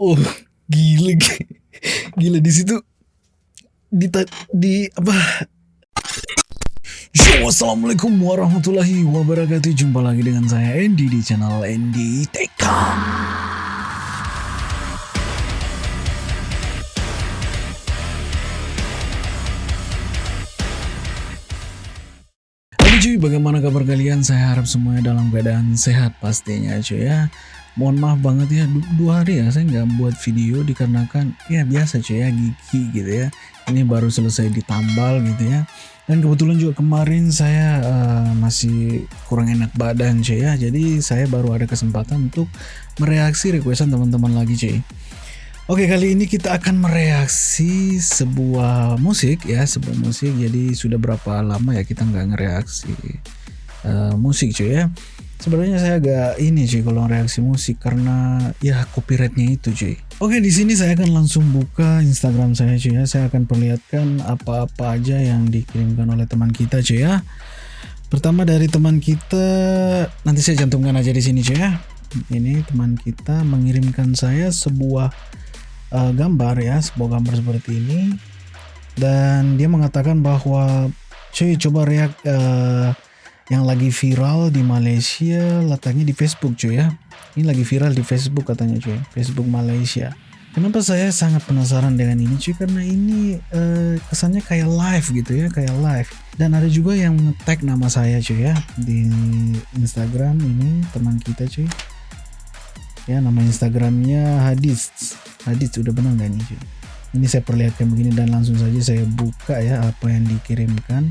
Oh, gila, gila di situ di di apa? Yo, assalamualaikum warahmatullahi wabarakatuh. Jumpa lagi dengan saya Andy di channel Andy Tekam. cuy, bagaimana kabar kalian? Saya harap semuanya dalam keadaan sehat pastinya cuy ya mohon maaf banget ya dua hari ya saya nggak buat video dikarenakan ya biasa cuy ya gigi gitu ya. Ini baru selesai ditambal gitu ya. Dan kebetulan juga kemarin saya uh, masih kurang enak badan cuy ya. Jadi saya baru ada kesempatan untuk mereaksi requestan teman-teman lagi cuy. Oke kali ini kita akan mereaksi sebuah musik ya sebuah musik. Jadi sudah berapa lama ya kita nggak ngereaksi uh, musik cuy ya Sebenarnya saya agak ini cuy kalau reaksi musik karena ya copyrightnya itu cuy. Oke di sini saya akan langsung buka Instagram saya cuy ya. Saya akan perlihatkan apa-apa aja yang dikirimkan oleh teman kita cuy ya. Pertama dari teman kita nanti saya cantumkan aja di sini cuy ya. Ini teman kita mengirimkan saya sebuah uh, gambar ya, sebuah gambar seperti ini dan dia mengatakan bahwa cuy coba reak uh, yang lagi viral di Malaysia letaknya di Facebook cuy ya. Ini lagi viral di Facebook katanya cuy. Facebook Malaysia. Kenapa saya sangat penasaran dengan ini cuy? Karena ini uh, kesannya kayak live gitu ya kayak live. Dan ada juga yang tag nama saya cuy ya di Instagram ini teman kita cuy. Ya nama Instagramnya Hadis Hadis udah benar nggak ini cuy? Ini saya perlihatkan begini dan langsung saja saya buka ya apa yang dikirimkan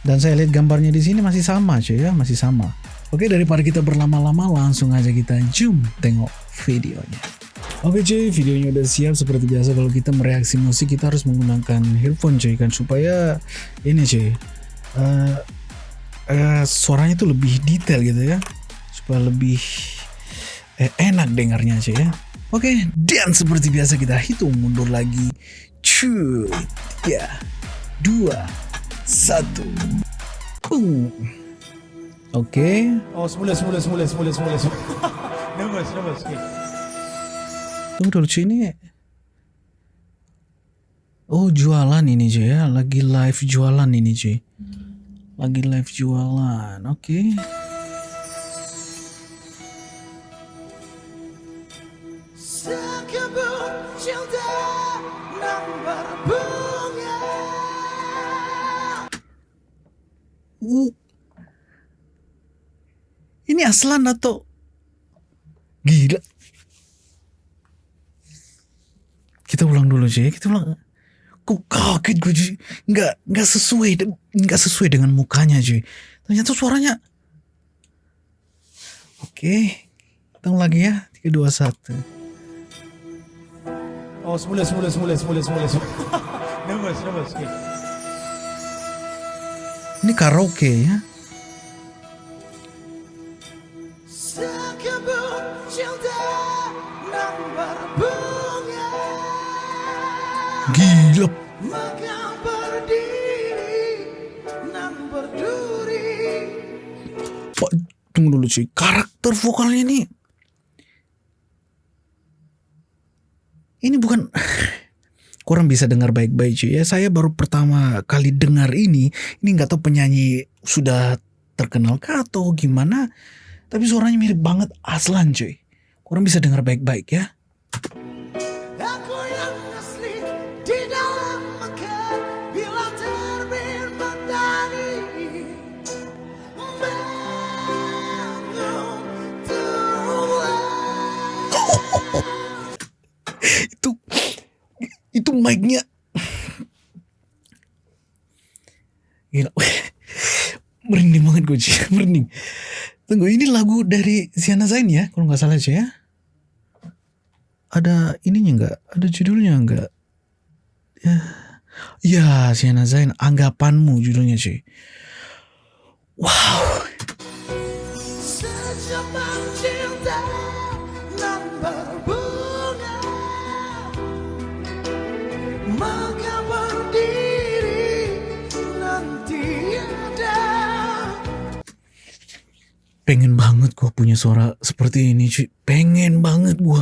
dan saya lihat gambarnya di sini masih sama cuy ya, masih sama. Oke, daripada kita berlama-lama langsung aja kita zoom tengok videonya. Oke cuy, videonya udah siap seperti biasa kalau kita mereaksi musik kita harus menggunakan earphone cuy kan supaya ini cuy uh, uh, suaranya tuh lebih detail gitu ya supaya lebih eh, enak dengarnya cuy ya. Oke, dan seperti biasa kita hitung mundur lagi. Cuy, ya, dua, satu. Uh. Oke. Okay. Oh, semula semula semula semula semula. nervous, nervous. Okay. Tunggu dulu cuy ini. Oh, jualan ini cuy ya. Lagi live jualan ini cuy. Lagi live jualan. Oke. Okay. Uh. Ini aslan atau gila? Kita ulang dulu aja ya. Kita ulang. Kok kaget gue cuy. Nggak, nggak sesuai. Nggak sesuai dengan mukanya cuy. Ternyata suaranya. Oke. Hitung lagi ya. 3, 2, 1. Oh semula semula semula semula semula. nervous nervous. Okay. Ini karaoke ya. Gila. Pak, tunggu dulu cuy. Karakter vokalnya ini. Ini bukan kurang bisa dengar baik-baik cuy ya. Saya baru pertama kali dengar ini, ini nggak tahu penyanyi sudah terkenal kah atau gimana, tapi suaranya mirip banget Aslan cuy. Kurang bisa dengar baik-baik ya. Itu mic-nya. Gila. Merinding banget gue sih merinding. Tunggu ini lagu dari Siana Zain ya kalau nggak salah sih ya? Ada ininya nggak? Ada judulnya nggak? Ya. Ya Siana Zain anggapanmu judulnya sih wow pengen banget gue punya suara seperti ini cuy pengen banget gue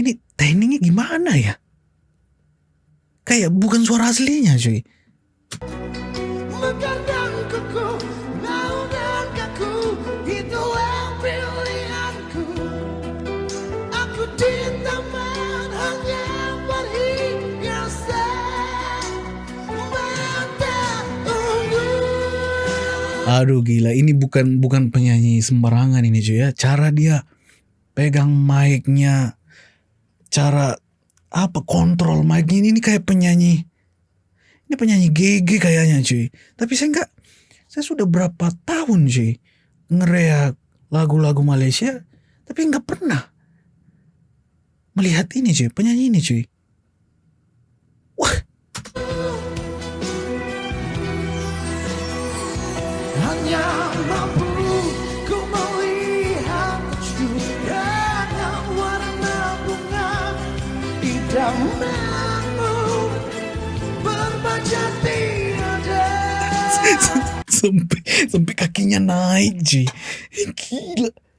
Ini tekniknya gimana ya? Kayak bukan suara aslinya cuy. Aduh gila, ini bukan bukan penyanyi sembarangan ini cuy ya. Cara dia pegang mic-nya, cara apa kontrol mic-nya ini, ini kayak penyanyi. Ini penyanyi GG kayaknya cuy. Tapi saya enggak, saya sudah berapa tahun cuy ngereak lagu-lagu Malaysia, tapi enggak pernah melihat ini cuy, penyanyi ini cuy. Wah, Hanya mampu ku melihat curianya warna bunga idamanmu berbaca tiada. sampai sampai kakinya naik. Eh, Gila.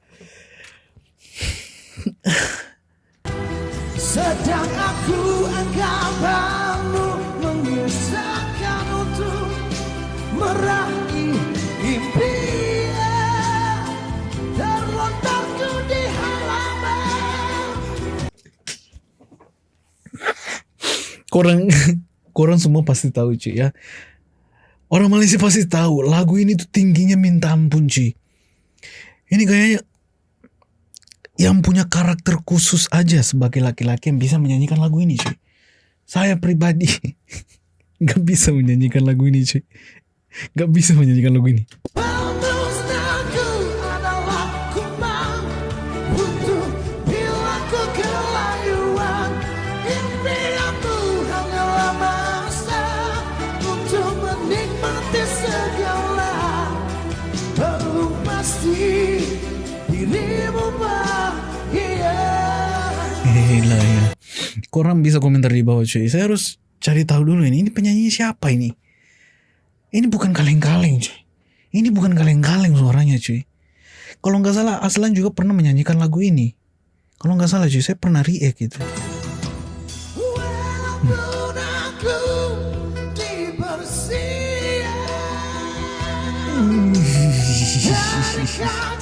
Korang korang semua pasti tahu cuy ya. Orang Malaysia pasti tahu lagu ini tuh tingginya minta ampun cuy. Ini kayaknya yang punya karakter khusus aja sebagai laki-laki yang bisa menyanyikan lagu ini cuy. Saya pribadi nggak bisa menyanyikan lagu ini cuy. Nggak bisa menyanyikan lagu ini. Gila ya. Korang bisa komentar di bawah cuy. Saya harus cari tahu dulu ini. Ini penyanyi siapa ini? Ini bukan kaleng-kaleng cuy. Ini bukan kaleng-kaleng suaranya cuy. Kalau nggak salah Aslan juga pernah menyanyikan lagu ini. Kalau nggak salah cuy, saya pernah react gitu.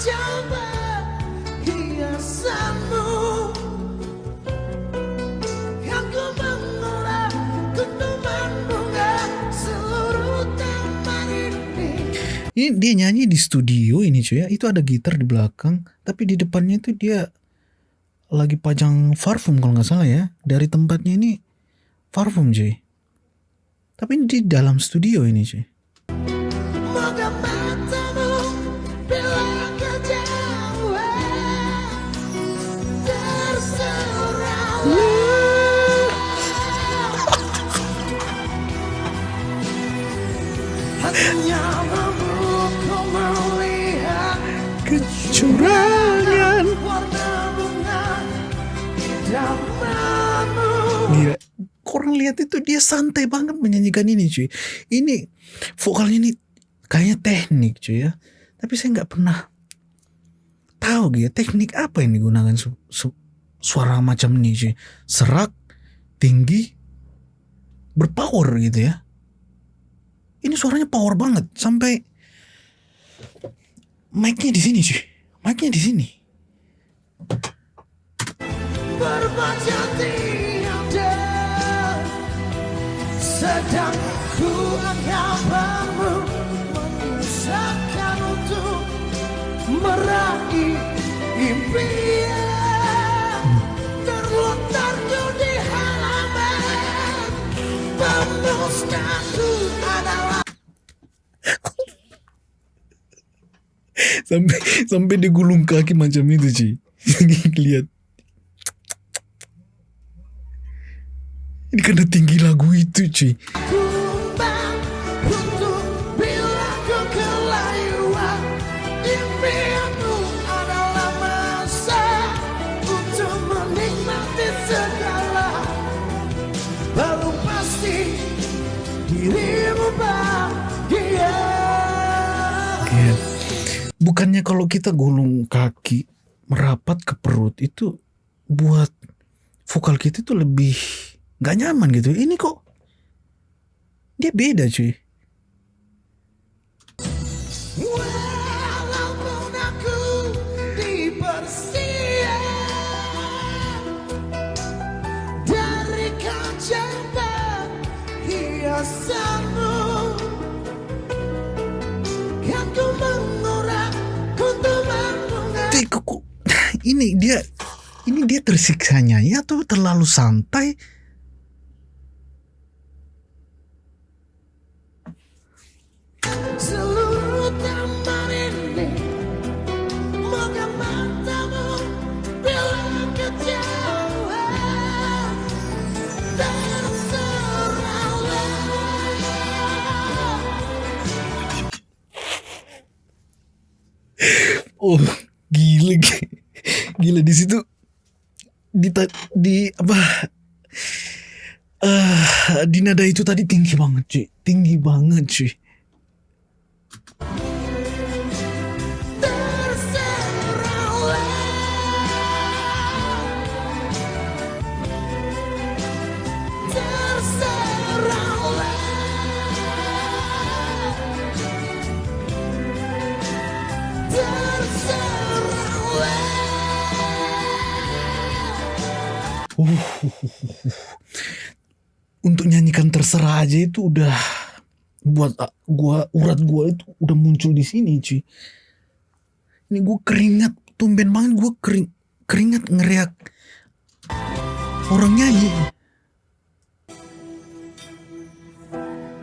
Aku ini. Dia nyanyi di studio ini cuy ya. Itu ada gitar di belakang, tapi di depannya itu dia lagi pajang parfum kalau nggak salah ya. Dari tempatnya ini parfum cuy. Tapi ini di dalam studio ini cuy. Santai banget menyanyikan ini cuy. Ini vokalnya ini kayaknya teknik cuy ya. Tapi saya nggak pernah tahu gitu teknik apa yang digunakan su- su- suara macam ini cuy. Serak, tinggi, berpower gitu ya. Ini suaranya power banget sampai mic-nya di sini cuy. Mic-nya di sini. berbaca Sedang ku anggapanmu Menyusahkan untuk meraih impian. Terlontarku di halaman Pemusnahku adalah sampai sampai dia gulung kaki macam itu cuy lihat ini karena tinggi lagu itu cuy. Bukannya kalau kita gulung kaki merapat ke perut itu buat vokal kita tuh lebih nggak nyaman gitu. Ini kok dia beda cuy. Kan ku mengurak ini dia ini dia tersiksanya ya atau terlalu santai gila di situ di di apa? Eh di nada itu tadi tinggi banget cuy. Tinggi banget cuy untuk nyanyikan terserah aja itu udah buat ah, gua urat gua itu udah muncul di sini cuy ini gua keringat tumben banget gua kering keringat ngeriak orang nyanyi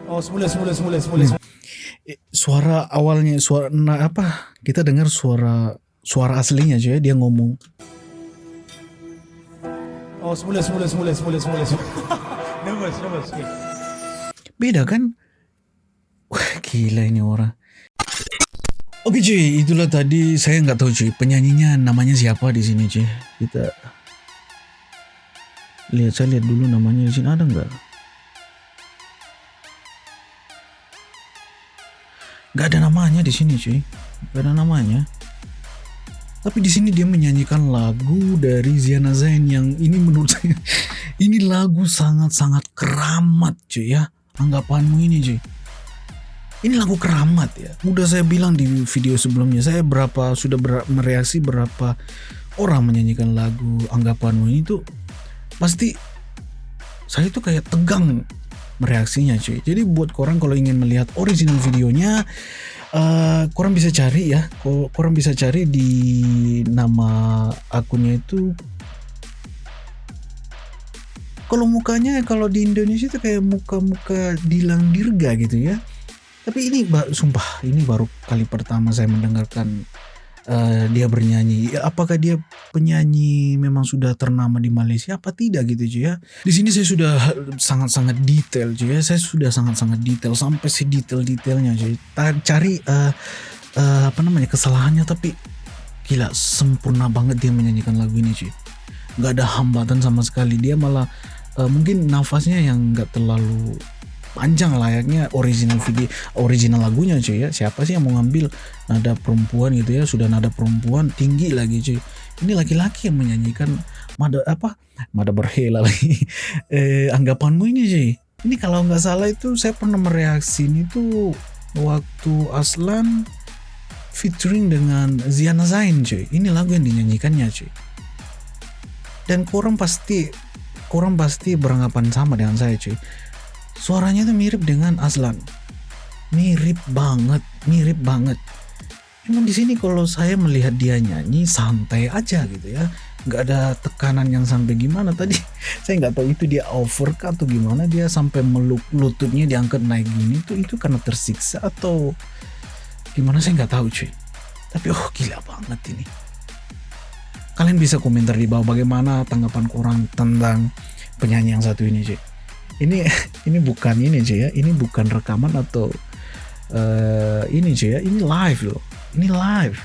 Oh, semula, semula, semula, semula. semula. Eh, suara awalnya suara nah apa kita dengar suara suara aslinya cuy dia ngomong Oh, semula, semula, semula, semula, semula. Nervous, nervous. Okay. beda kan wah gila ini orang oke cuy itulah tadi saya nggak tahu cuy penyanyinya namanya siapa di sini cuy kita lihat saya lihat dulu namanya di sini ada nggak nggak ada namanya di sini cuy nggak ada namanya tapi di sini dia menyanyikan lagu dari Ziana Zain yang ini menurut saya ini lagu sangat-sangat keramat cuy ya. Anggapanmu ini cuy. Ini lagu keramat ya. Udah saya bilang di video sebelumnya saya berapa sudah ber- mereaksi berapa orang menyanyikan lagu anggapanmu ini tuh pasti saya tuh kayak tegang mereaksinya cuy. Jadi buat korang kalau ingin melihat original videonya eh korang bisa cari ya. Korang bisa cari di nama akunnya itu. Kalau mukanya kalau di Indonesia itu kayak muka-muka Dilang Dirga gitu ya. Tapi ini sumpah ini baru kali pertama saya mendengarkan eh, dia bernyanyi. Ya, apakah dia penyanyi memang sudah ternama di Malaysia apa tidak gitu cuy ya? Di sini saya sudah sangat-sangat detail cuy ya. Saya sudah sangat-sangat detail sampai sedetail-detailnya cuy Ta- cari eh, eh, apa namanya kesalahannya tapi gila sempurna banget dia menyanyikan lagu ini cuy nggak ada hambatan sama sekali. Dia malah eh, mungkin nafasnya yang nggak terlalu panjang layaknya original video original lagunya cuy ya. Siapa sih yang mau ngambil nada perempuan gitu ya? Sudah nada perempuan tinggi lagi cuy. Ini laki-laki yang menyanyikan mada apa? Mada berhela lagi. Eh, anggapanmu ini cuy. Ini kalau nggak salah itu saya pernah mereaksi ini tuh waktu Aslan featuring dengan Ziana Zain cuy. Ini lagu yang dinyanyikannya cuy. Dan korang pasti korang pasti beranggapan sama dengan saya cuy suaranya tuh mirip dengan Aslan. Mirip banget mirip banget. Emang di sini kalau saya melihat dia nyanyi santai aja gitu ya. Nggak ada tekanan yang sampai gimana tadi. Saya nggak tahu itu dia over kah atau gimana. Dia sampai meluk lututnya diangkat naik gini tuh itu karena tersiksa atau gimana? Saya nggak tahu cuy. Tapi oh gila banget ini. Kalian bisa komentar di bawah bagaimana tanggapan kurang tentang penyanyi yang satu ini cuy ini ini bukan ini cuy ya. Ini bukan rekaman atau eh ini cuy ya. Ini live loh. Ini live.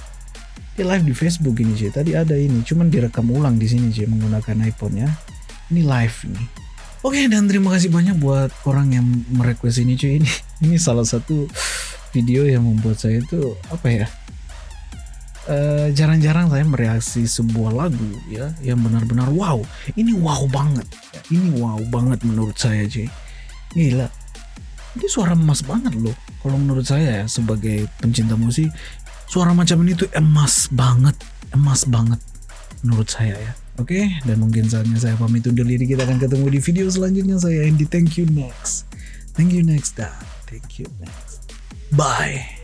Ini live di Facebook ini cuy tadi ada ini cuman direkam ulang di sini cuy menggunakan iPhone ya. Ini live ini. Oke dan terima kasih banyak buat orang yang merequest ini cuy ini ini salah satu video yang membuat saya itu apa ya eh, jarang-jarang saya mereaksi sebuah lagu ya yang benar-benar wow. Ini wow banget. Ini wow banget menurut saya cuy gila. Ini suara emas banget loh kalau menurut saya ya sebagai pencinta musik. Suara macam ini tuh emas banget emas banget menurut saya ya. Oke dan mungkin saatnya saya pamit undur diri. Kita akan ketemu di video selanjutnya. Saya Andy thank you next. Thank you next dan thank you next. Bye